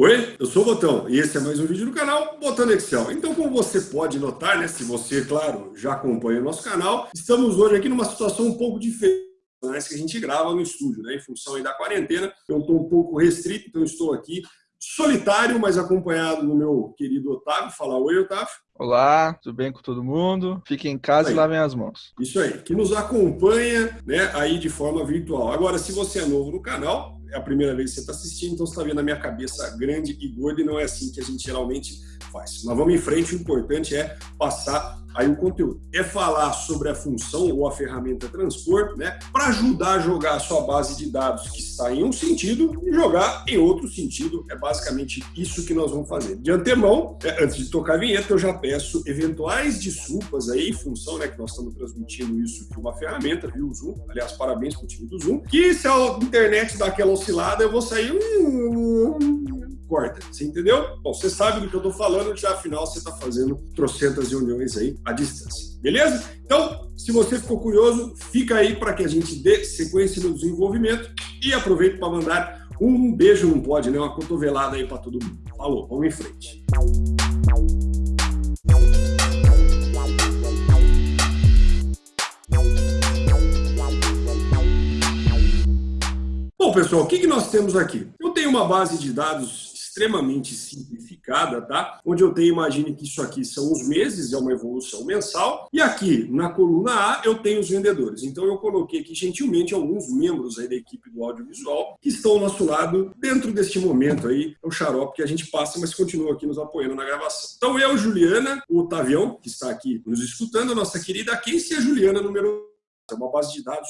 Oi, eu sou o Botão e esse é mais um vídeo do canal Botão Excel. Então, como você pode notar, né, se você, claro, já acompanha o nosso canal, estamos hoje aqui numa situação um pouco diferente que a gente grava no estúdio, né, em função aí da quarentena. Eu estou um pouco restrito, então estou aqui solitário, mas acompanhado do meu querido Otávio. Fala oi, Otávio. Olá, tudo bem com todo mundo? Fiquem em casa aí. e lavem as mãos. Isso aí, que nos acompanha né, aí de forma virtual. Agora, se você é novo no canal, é a primeira vez que você está assistindo, então você está vendo a minha cabeça grande e gorda e não é assim que a gente geralmente faz. Mas vamos em frente, o importante é passar aí o conteúdo. É falar sobre a função ou a ferramenta transpor, né, para ajudar a jogar a sua base de dados que está em um sentido e jogar em outro sentido. É basicamente isso que nós vamos fazer. De antemão, é, antes de tocar a vinheta, eu já peço eventuais desculpas aí, função, né, que nós estamos transmitindo isso de uma ferramenta, viu, o Zoom. Aliás, parabéns para o time do Zoom. Que se a internet dá aquela oscilada, eu vou sair corta. Você entendeu? Bom, você sabe do que eu estou falando, já afinal você está fazendo trocentas reuniões aí à distância. Beleza? Então, se você ficou curioso, fica aí para que a gente dê sequência no desenvolvimento e aproveito para mandar um beijo, não pode, né? Uma cotovelada aí para todo mundo. Falou, vamos em frente. Bom, pessoal, o que, que nós temos aqui? Eu tenho uma base de dados extremamente simplificada, tá? Onde eu tenho, imagine que isso aqui são os meses, é uma evolução mensal. E aqui, na coluna A, eu tenho os vendedores. Então, eu coloquei aqui, gentilmente, alguns membros aí da equipe do audiovisual que estão ao nosso lado dentro deste momento aí. É o xarope que a gente passa, mas continua aqui nos apoiando na gravação. Então, eu, Juliana, o Otavião, que está aqui nos escutando, a nossa querida e a Juliana, número é uma base de dados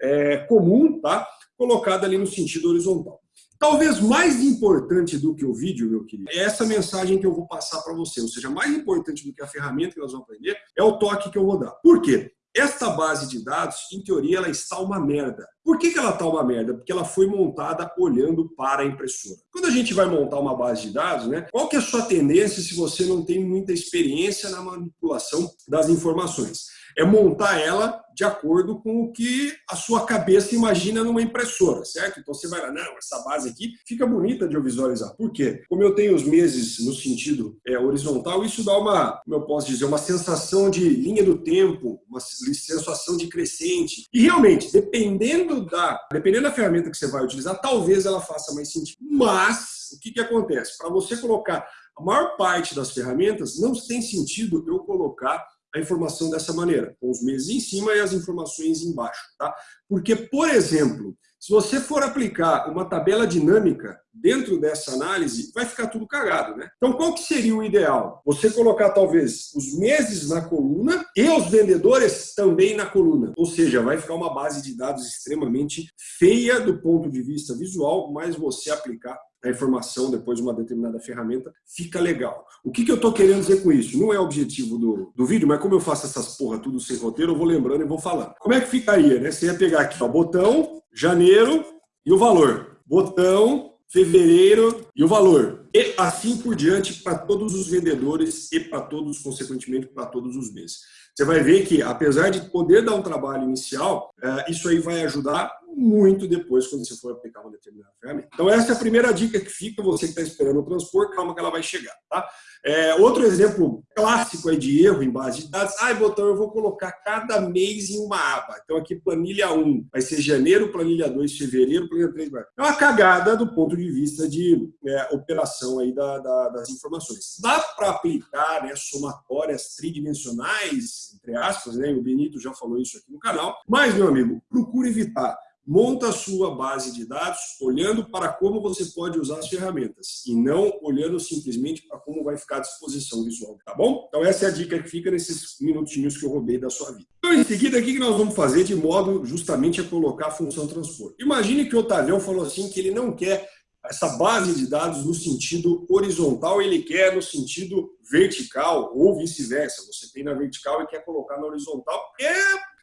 é, comum, tá? Colocada ali no sentido horizontal. Talvez mais importante do que o vídeo, meu querido, é essa mensagem que eu vou passar para você. Ou seja, mais importante do que a ferramenta que nós vamos aprender é o toque que eu vou dar. Por quê? Esta base de dados, em teoria, ela está uma merda. Por que, que ela está uma merda? Porque ela foi montada olhando para a impressora. Quando a gente vai montar uma base de dados, né, qual que é a sua tendência se você não tem muita experiência na manipulação das informações? é montar ela de acordo com o que a sua cabeça imagina numa impressora, certo? Então você vai lá, não, essa base aqui fica bonita de eu visualizar. Por quê? Como eu tenho os meses no sentido é, horizontal, isso dá uma, como eu posso dizer, uma sensação de linha do tempo, uma sensação de crescente. E realmente, dependendo da, dependendo da ferramenta que você vai utilizar, talvez ela faça mais sentido. Mas, o que, que acontece? Para você colocar a maior parte das ferramentas, não tem sentido eu colocar a informação dessa maneira, com os meses em cima e as informações embaixo. Tá? Porque, por exemplo, se você for aplicar uma tabela dinâmica dentro dessa análise, vai ficar tudo cagado, né? Então, qual que seria o ideal? Você colocar, talvez, os meses na coluna e os vendedores também na coluna. Ou seja, vai ficar uma base de dados extremamente feia do ponto de vista visual, mas você aplicar a informação depois de uma determinada ferramenta, fica legal. O que, que eu estou querendo dizer com isso? Não é o objetivo do, do vídeo, mas como eu faço essas porra tudo sem roteiro, eu vou lembrando e vou falando. Como é que ficaria, né? Você ia pegar aqui, ó, botão, janeiro e o valor. Botão, fevereiro e o valor. E assim por diante para todos os vendedores e para todos, consequentemente, para todos os meses. Você vai ver que, apesar de poder dar um trabalho inicial, é, isso aí vai ajudar muito depois quando você for aplicar uma determinada ferramenta. Então essa é a primeira dica que fica, você que está esperando o transpor, calma que ela vai chegar. Tá? É, outro exemplo clássico aí de erro em base de dados, ai, botão, eu vou colocar cada mês em uma aba. Então aqui planilha 1 vai ser janeiro, planilha 2 fevereiro, planilha 3 vai. É uma cagada do ponto de vista de é, operação aí da, da, das informações. Dá para aplicar né, somatórias tridimensionais, entre aspas, né? o Benito já falou isso aqui no canal, mas, meu amigo, procure evitar monta a sua base de dados olhando para como você pode usar as ferramentas e não olhando simplesmente para como vai ficar a disposição visual, tá bom? Então essa é a dica que fica nesses minutinhos que eu roubei da sua vida. Então em seguida, o que nós vamos fazer de modo justamente a colocar a função transpor? Imagine que o Otavião falou assim que ele não quer essa base de dados no sentido horizontal, ele quer no sentido vertical ou vice-versa. Você tem na vertical e quer colocar na horizontal. É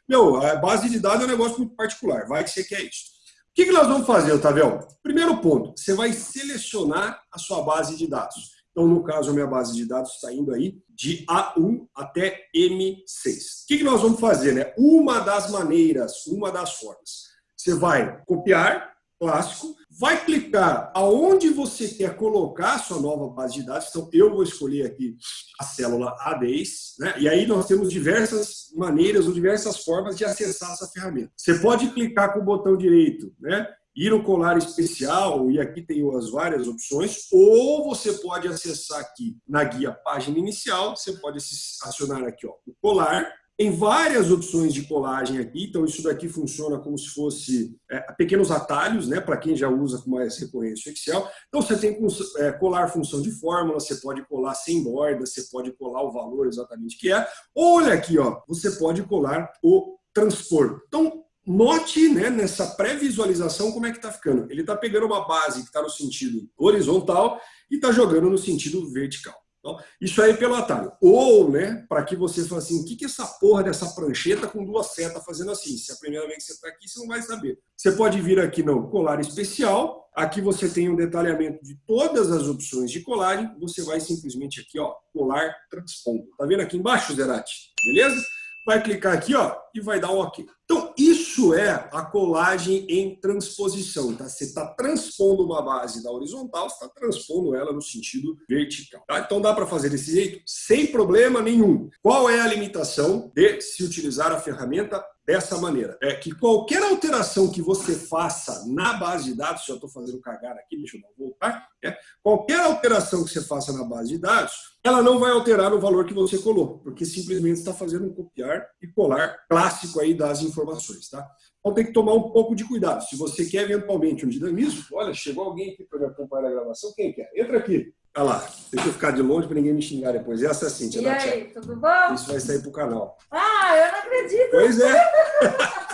meu, a base de dados é um negócio muito particular, vai que você quer isso. O que, que nós vamos fazer, Otavião? Primeiro ponto, você vai selecionar a sua base de dados. Então, no caso, a minha base de dados está indo aí de A1 até M6. O que, que nós vamos fazer? Né? Uma das maneiras, uma das formas. Você vai copiar clássico, vai clicar aonde você quer colocar a sua nova base de dados. Então, eu vou escolher aqui a célula A10, né? e aí nós temos diversas maneiras ou diversas formas de acessar essa ferramenta. Você pode clicar com o botão direito, né? ir no colar especial, e aqui tem as várias opções, ou você pode acessar aqui na guia página inicial, você pode acionar aqui ó, o colar, tem várias opções de colagem aqui, então isso daqui funciona como se fosse é, pequenos atalhos, né, para quem já usa com mais recorrência o Excel. Então você tem é, colar função de fórmula, você pode colar sem borda, você pode colar o valor exatamente que é. Olha aqui, ó, você pode colar o transpor. Então Note né, nessa pré-visualização como é que está ficando. Ele está pegando uma base que está no sentido horizontal e está jogando no sentido vertical. Então, isso aí pelo atalho. Ou, né, para que você fale assim, o que, que é essa porra dessa prancheta com duas setas fazendo assim? Se é a primeira vez que você está aqui, você não vai saber. Você pode vir aqui no colar especial, aqui você tem um detalhamento de todas as opções de colagem, você vai simplesmente aqui, ó, colar transpondo. Tá vendo aqui embaixo, Zerati? Beleza? vai clicar aqui ó, e vai dar um OK. Então, isso é a colagem em transposição. Tá? Você está transpondo uma base da horizontal, você está transpondo ela no sentido vertical. Tá? Então, dá para fazer desse jeito sem problema nenhum. Qual é a limitação de se utilizar a ferramenta dessa maneira. É que qualquer alteração que você faça na base de dados, já estou fazendo cagar aqui, deixa eu voltar, é, qualquer alteração que você faça na base de dados, ela não vai alterar o valor que você colou, porque simplesmente está fazendo um copiar e colar clássico aí das informações. Tá? Então tem que tomar um pouco de cuidado. Se você quer eventualmente um dinamismo, olha, chegou alguém aqui para me acompanhar a gravação, quem quer? Entra aqui. Olha lá, deixa eu ficar de longe para ninguém me xingar depois. Essa é a Cintia. E aí, tudo bom? Isso vai sair para o canal. Ah, eu não acredito. Pois é.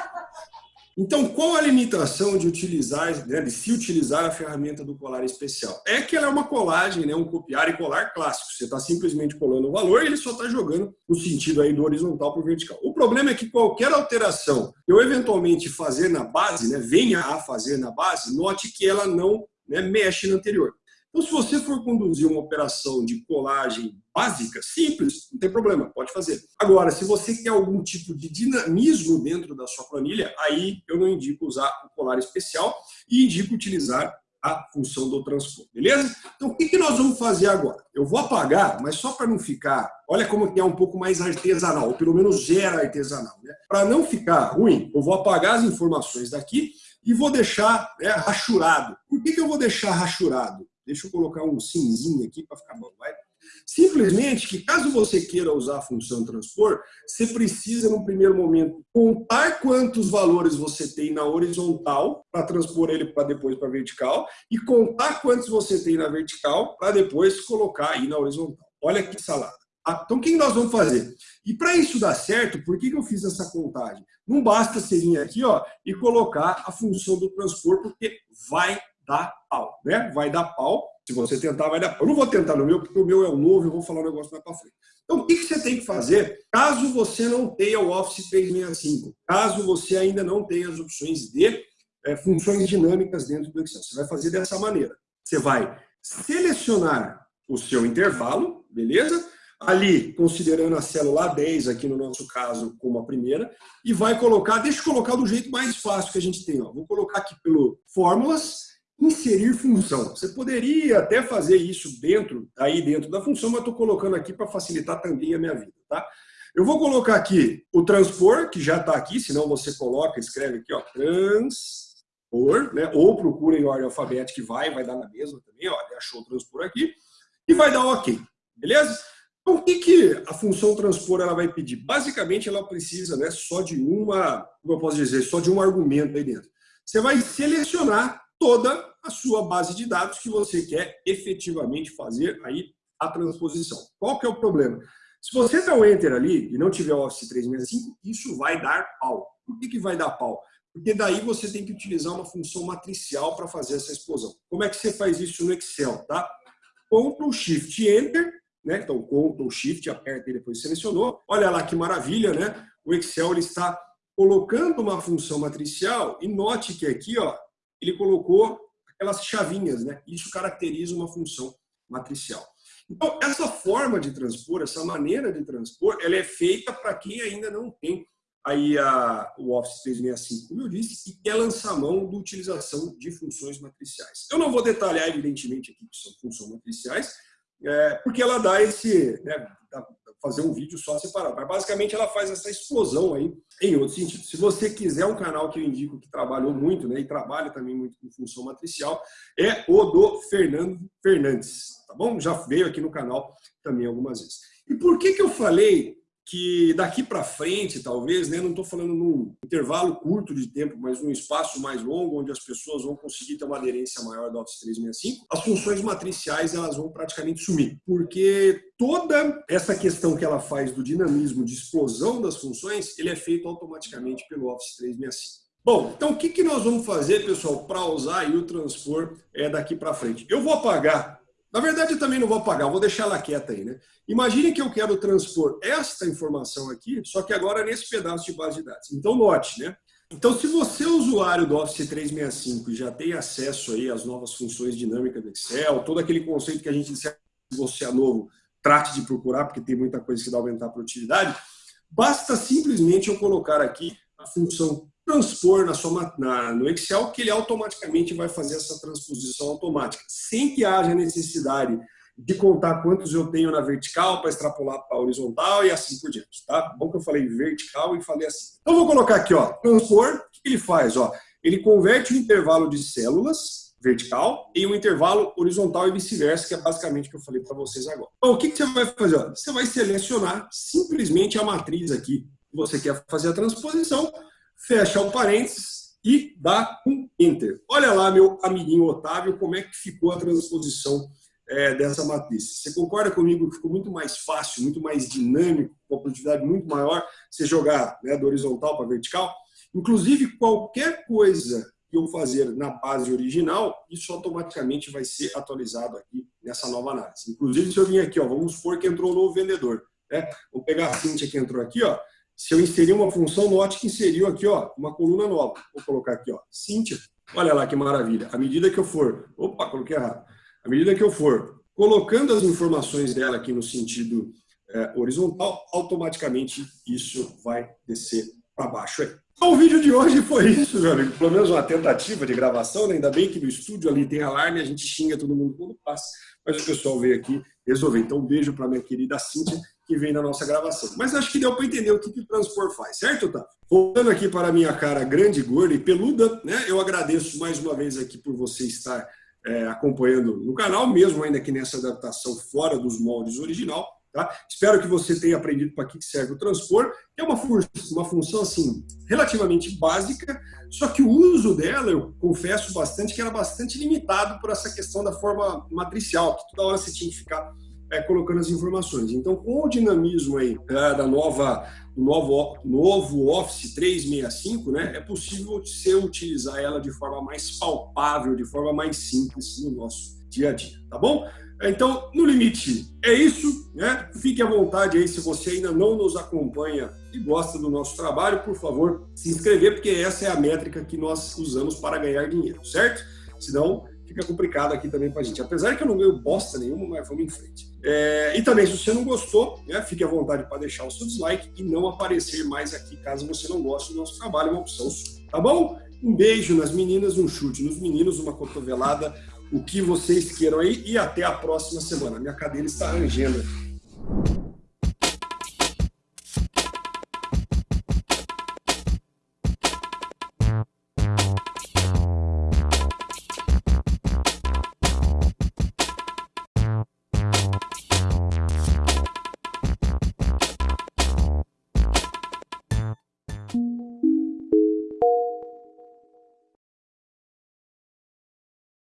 Então, qual a limitação de utilizar, né, de se utilizar a ferramenta do colar especial? É que ela é uma colagem, né, um copiar e colar clássico. Você está simplesmente colando o valor e ele só está jogando no sentido aí do horizontal para o vertical. O problema é que qualquer alteração que eu eventualmente fazer na base, né, venha a fazer na base, note que ela não né, mexe na anterior. Então, se você for conduzir uma operação de colagem básica, simples, não tem problema, pode fazer. Agora, se você quer algum tipo de dinamismo dentro da sua planilha, aí eu não indico usar o colar especial e indico utilizar a função do transpor, beleza? Então, o que, nós vamos fazer agora? Eu vou apagar, mas só para não ficar... Olha como que é um pouco mais artesanal, ou pelo menos gera artesanal. Né? Para não ficar ruim, eu vou apagar as informações daqui e vou deixar né, rachurado. Por que, que eu vou deixar rachurado? Deixa eu colocar um simzinho aqui para ficar bom, vai? Simplesmente que caso você queira usar a função transpor, você precisa, no primeiro momento, contar quantos valores você tem na horizontal para transpor ele para depois para vertical e contar quantos você tem na vertical para depois colocar aí na horizontal. Olha que salada. Ah, então, o que nós vamos fazer? E para isso dar certo, por que eu fiz essa contagem? Não basta você vir aqui ó, e colocar a função do transpor, porque vai dar pau, né? Vai dar pau. Se você tentar, vai dar pau. Eu não vou tentar no meu, porque o meu é o novo, eu vou falar um negócio mais para frente. Então, o que você tem que fazer caso você não tenha o Office 365? Caso você ainda não tenha as opções de é, funções dinâmicas dentro do Excel. Você vai fazer dessa maneira. Você vai selecionar o seu intervalo, beleza? Ali, considerando a célula 10, aqui no nosso caso, como a primeira, e vai colocar, deixa eu colocar do jeito mais fácil que a gente tem. Ó. Vou colocar aqui pelo fórmulas, inserir função. Você poderia até fazer isso dentro, aí dentro da função, mas estou colocando aqui para facilitar também a minha vida. Tá? Eu vou colocar aqui o transpor, que já está aqui, senão você coloca, escreve aqui, ó, transpor, né? ou procura em ordem alfabética que vai, vai dar na mesma também, ó, achou o transpor aqui, e vai dar OK, beleza? Então, o que, que a função transpor ela vai pedir? Basicamente, ela precisa né, só de uma, como eu posso dizer, só de um argumento aí dentro. Você vai selecionar toda a sua base de dados que você quer efetivamente fazer aí a transposição. Qual que é o problema? Se você der o Enter ali e não tiver o Office 365, isso vai dar pau. Por que, que vai dar pau? Porque daí você tem que utilizar uma função matricial para fazer essa explosão. Como é que você faz isso no Excel? Tá? Ctrl Shift Enter, né? então Ctrl Shift, aperta e depois selecionou. Olha lá que maravilha, né? O Excel ele está colocando uma função matricial e note que aqui ó, ele colocou aquelas chavinhas, né? Isso caracteriza uma função matricial. Então, essa forma de transpor, essa maneira de transpor, ela é feita para quem ainda não tem aí a, o Office 365, como eu disse, e quer lançar mão da utilização de funções matriciais. Eu não vou detalhar, evidentemente, aqui que são funções matriciais, é, porque ela dá esse, né, fazer um vídeo só separado. Mas basicamente ela faz essa explosão aí em outro sentido. Se você quiser um canal que eu indico que trabalhou muito, né, e trabalha também muito com função matricial, é o do Fernando Fernandes, tá bom? Já veio aqui no canal também algumas vezes. E por que que eu falei que daqui para frente, talvez, né, não estou falando num intervalo curto de tempo, mas num espaço mais longo, onde as pessoas vão conseguir ter uma aderência maior do Office 365, as funções matriciais elas vão praticamente sumir, porque toda essa questão que ela faz do dinamismo, de explosão das funções, ele é feito automaticamente pelo Office 365. Bom, então o que, que nós vamos fazer, pessoal, para usar o transpor é, daqui para frente? Eu vou apagar na verdade, eu também não vou apagar, vou deixar ela quieta aí. Né? Imagine que eu quero transpor esta informação aqui, só que agora nesse pedaço de base de dados. Então, note, né? Então, se você é usuário do Office 365 e já tem acesso aí às novas funções dinâmicas do Excel, todo aquele conceito que a gente disse, se você é novo, trate de procurar, porque tem muita coisa que dá aumentar a produtividade, basta simplesmente eu colocar aqui a função transpor na sua, na, no Excel, que ele automaticamente vai fazer essa transposição automática, sem que haja necessidade de contar quantos eu tenho na vertical para extrapolar para horizontal e assim por diante, tá? Bom que eu falei vertical e falei assim. Então, vou colocar aqui, ó, transpor, o que ele faz? Ó? Ele converte o intervalo de células vertical em um intervalo horizontal e vice-versa, que é basicamente o que eu falei para vocês agora. Então, o que, que você vai fazer? Ó? Você vai selecionar simplesmente a matriz aqui você quer fazer a transposição, fecha o parênteses e dá um Enter. Olha lá, meu amiguinho Otávio, como é que ficou a transposição é, dessa matriz. Você concorda comigo que ficou muito mais fácil, muito mais dinâmico, com a produtividade muito maior, você jogar né, do horizontal para vertical? Inclusive, qualquer coisa que eu fazer na base original, isso automaticamente vai ser atualizado aqui nessa nova análise. Inclusive, se eu vim aqui, ó, vamos supor que entrou um novo vendedor. Né? Vou pegar a Cintia que entrou aqui, ó, se eu inserir uma função, note que inseriu aqui ó, uma coluna nova. Vou colocar aqui, ó, Cíntia. Olha lá que maravilha. À medida que eu for... Opa, coloquei errado. À medida que eu for colocando as informações dela aqui no sentido é, horizontal, automaticamente isso vai descer para baixo aí. Então, o vídeo de hoje foi isso, meu amigo. Pelo menos uma tentativa de gravação. Né? Ainda bem que no estúdio ali tem alarme, a gente xinga todo mundo quando passa. Mas o pessoal veio aqui resolver. Então, um beijo para minha querida Cíntia que vem na nossa gravação. Mas acho que deu para entender o que, que o transpor faz, certo, Otávio? Voltando aqui para a minha cara grande, gorda e peluda, né? Eu agradeço mais uma vez aqui por você estar é, acompanhando no canal, mesmo ainda que nessa adaptação fora dos moldes original. Tá? Espero que você tenha aprendido para que serve o transpor, é uma, uma função assim relativamente básica, só que o uso dela, eu confesso bastante, que era bastante limitado por essa questão da forma matricial, que toda hora você tinha que ficar é, colocando as informações. Então, com o dinamismo aí é, da nova, novo, novo Office 365, né, é possível você utilizar ela de forma mais palpável, de forma mais simples no nosso dia a dia, tá bom? Então, no limite, é isso, né? Fique à vontade aí, se você ainda não nos acompanha e gosta do nosso trabalho, por favor, se inscrever, porque essa é a métrica que nós usamos para ganhar dinheiro, certo? Senão, fica complicado aqui também para a gente. Apesar que eu não ganho bosta nenhuma, mas vamos em frente. É, e também, se você não gostou, né, fique à vontade para deixar o seu dislike e não aparecer mais aqui caso você não goste do nosso trabalho, é uma opção sua. Tá bom? Um beijo nas meninas, um chute nos meninos, uma cotovelada, o que vocês queiram aí e até a próxima semana. Minha cadeira está rangendo.